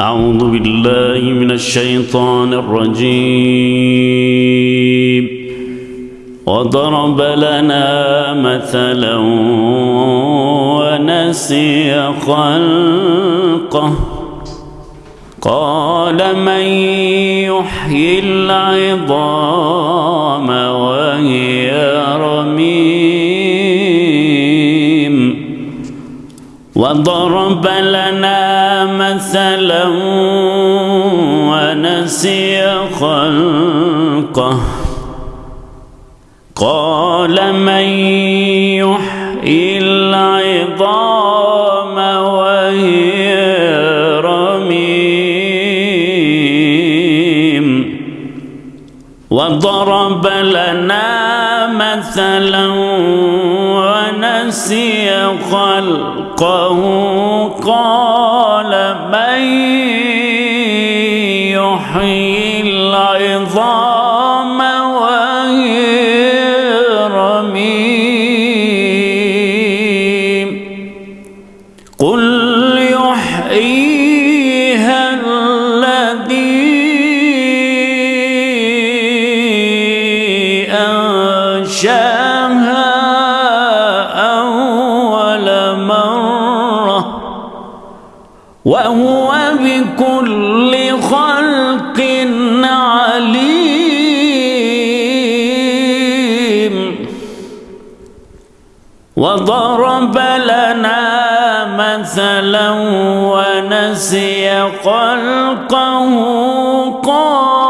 أعوذ بالله من الشيطان الرجيم. وضرب لنا مثلا ونسي خلقه. قال من يحيي العظام وهي رميم. وضرب لنا مثلا ونسي خلقه قال من يحيي العظام وهي رميم وضرب لنا مثلا ونسي خلقه قال من يحيي وهو بكل خلق عليم. وضرب لنا مثلا ونسي خلقه. قال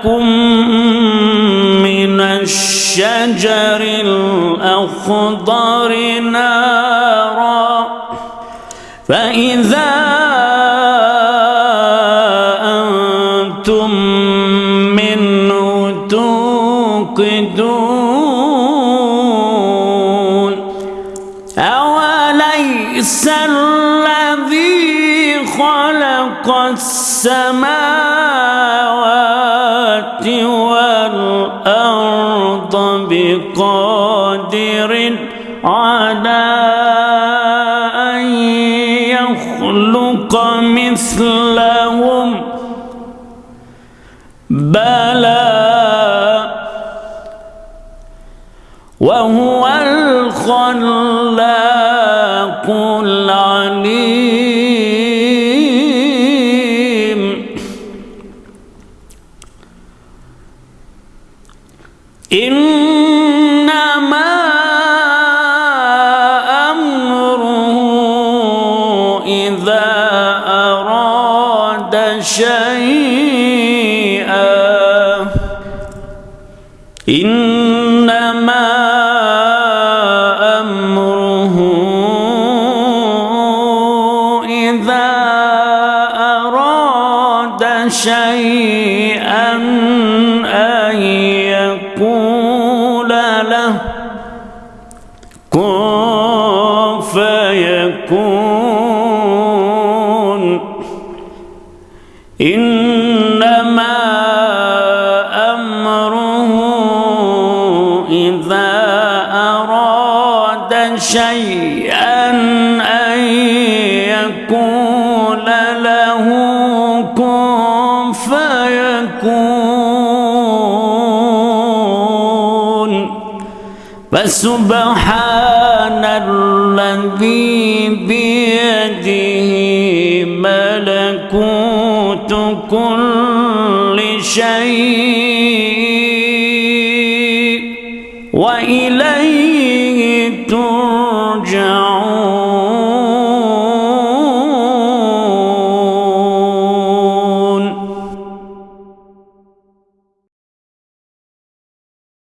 لكم من الشجر الأخضر نارا. فإذا أنتم منه توقدون. أوليس الذي خلق السماوات والأرض بقادر على أن يخلق مثلهم. بلى وهو الخلاق العليم إنما أمره إذا أراد شيئا. إنما أمره إذا أراد شيئا كن فيكون. إنما أمره إذا أراد شيئا أن يقول فسبحان الذي بيده ملكوت كل شيء.